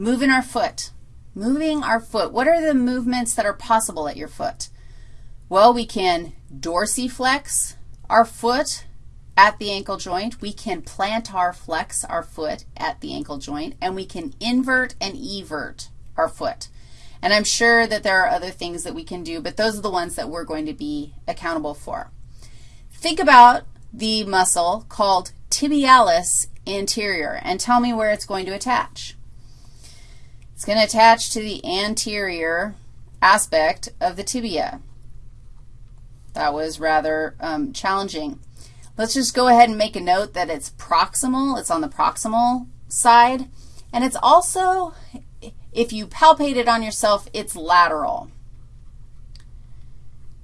moving our foot. Moving our foot. What are the movements that are possible at your foot? Well, we can dorsiflex our foot at the ankle joint. We can plantar flex our foot at the ankle joint, and we can invert and evert our foot. And I'm sure that there are other things that we can do, but those are the ones that we're going to be accountable for. Think about the muscle called tibialis anterior and tell me where it's going to attach. It's going to attach to the anterior aspect of the tibia. That was rather um, challenging. Let's just go ahead and make a note that it's proximal. It's on the proximal side. And it's also, if you palpate it on yourself, it's lateral.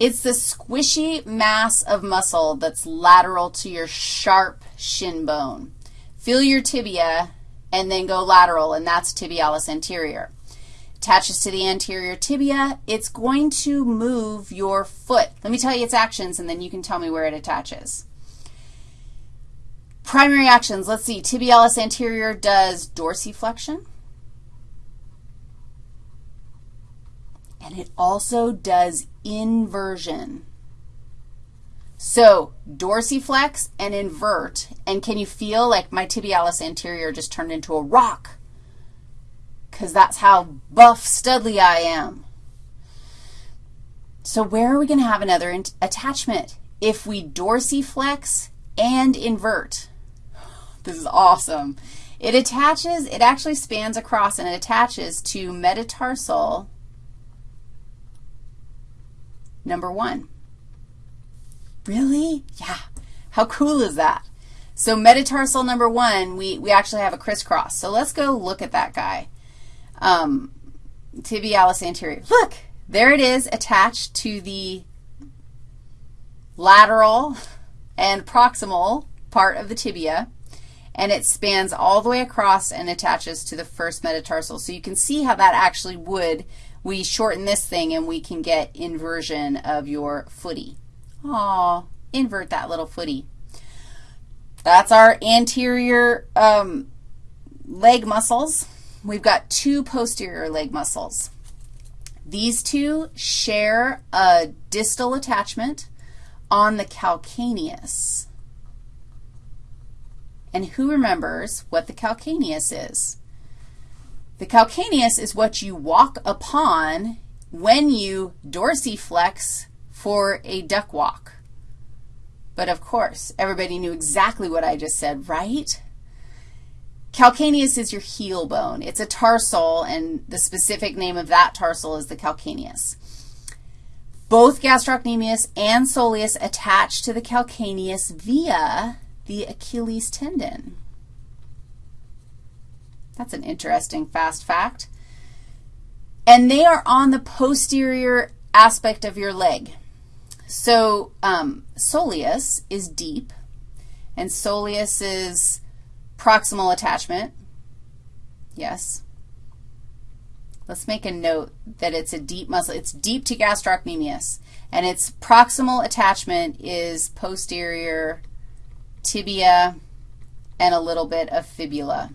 It's the squishy mass of muscle that's lateral to your sharp shin bone. Feel your tibia and then go lateral, and that's tibialis anterior. Attaches to the anterior tibia. It's going to move your foot. Let me tell you its actions, and then you can tell me where it attaches. Primary actions, let's see. Tibialis anterior does dorsiflexion. And it also does inversion. So dorsiflex and invert, and can you feel like my tibialis anterior just turned into a rock? Because that's how buff studly I am. So where are we going to have another attachment? If we dorsiflex and invert. This is awesome. It attaches, it actually spans across and it attaches to metatarsal number one. Really? Yeah. How cool is that? So metatarsal number one, we, we actually have a crisscross. So let's go look at that guy. Um, tibialis anterior. Look, there it is attached to the lateral and proximal part of the tibia, and it spans all the way across and attaches to the first metatarsal. So you can see how that actually would we shorten this thing and we can get inversion of your footy. Aw, invert that little footy. That's our anterior um, leg muscles. We've got two posterior leg muscles. These two share a distal attachment on the calcaneus. And who remembers what the calcaneus is? The calcaneus is what you walk upon when you dorsiflex for a duck walk. But of course, everybody knew exactly what I just said, right? Calcaneus is your heel bone. It's a tarsal, and the specific name of that tarsal is the calcaneus. Both gastrocnemius and soleus attach to the calcaneus via the Achilles tendon. That's an interesting fast fact. And they are on the posterior aspect of your leg. So um, soleus is deep, and soleus is proximal attachment. Yes. Let's make a note that it's a deep muscle. It's deep to gastrocnemius, and its proximal attachment is posterior tibia and a little bit of fibula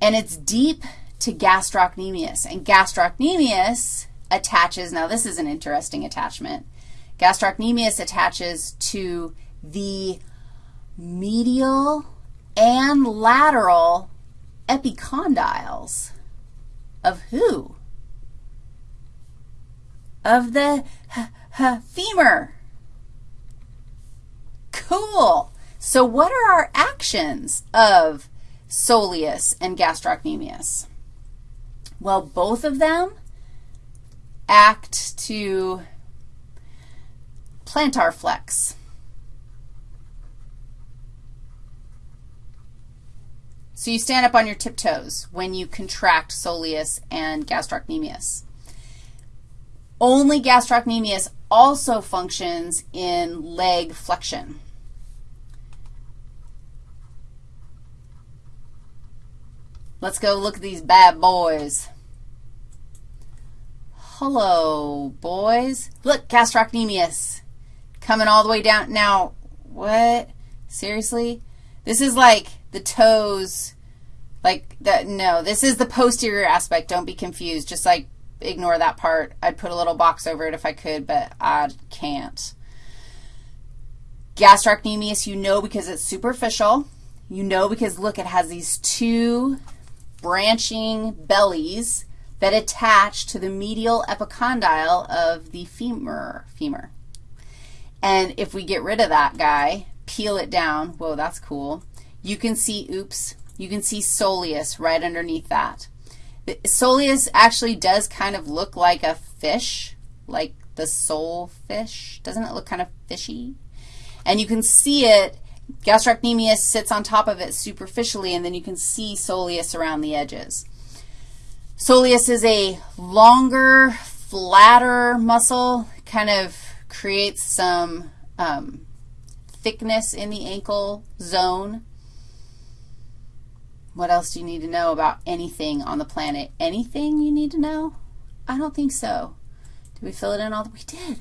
and it's deep to gastrocnemius. And gastrocnemius attaches, now this is an interesting attachment. Gastrocnemius attaches to the medial and lateral epicondyles of who? Of the femur. Cool. So what are our actions of soleus and gastrocnemius? Well, both of them act to plantar flex. So you stand up on your tiptoes when you contract soleus and gastrocnemius. Only gastrocnemius also functions in leg flexion. Let's go look at these bad boys. Hello, boys. Look, gastrocnemius coming all the way down. Now, what? Seriously? This is like the toes Like, that, no, this is the posterior aspect. Don't be confused. Just like ignore that part. I'd put a little box over it if I could, but I can't. Gastrocnemius, you know because it's superficial. You know because, look, it has these two branching bellies that attach to the medial epicondyle of the femur. femur. And if we get rid of that guy, peel it down, whoa, that's cool, you can see, oops, you can see soleus right underneath that. The soleus actually does kind of look like a fish, like the sole fish. Doesn't it look kind of fishy? And you can see it, gastrocnemius sits on top of it superficially, and then you can see soleus around the edges. Soleus is a longer, flatter muscle, kind of creates some um, thickness in the ankle zone. What else do you need to know about anything on the planet? Anything you need to know? I don't think so. Did we fill it in all? The, we did.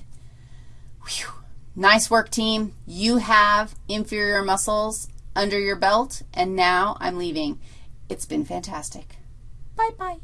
Whew. Nice work, team. You have inferior muscles under your belt, and now I'm leaving. It's been fantastic. Bye-bye.